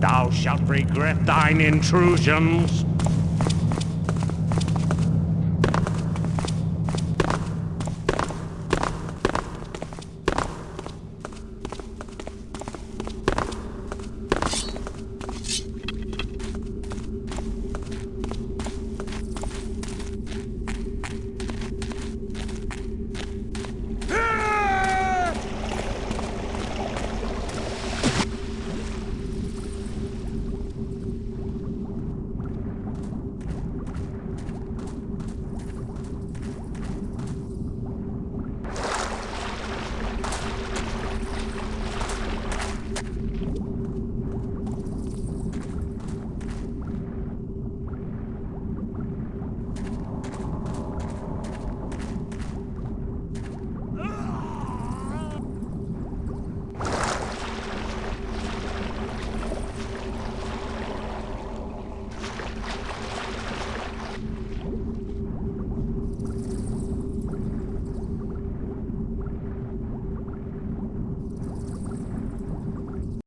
Thou shalt regret thine intrusions.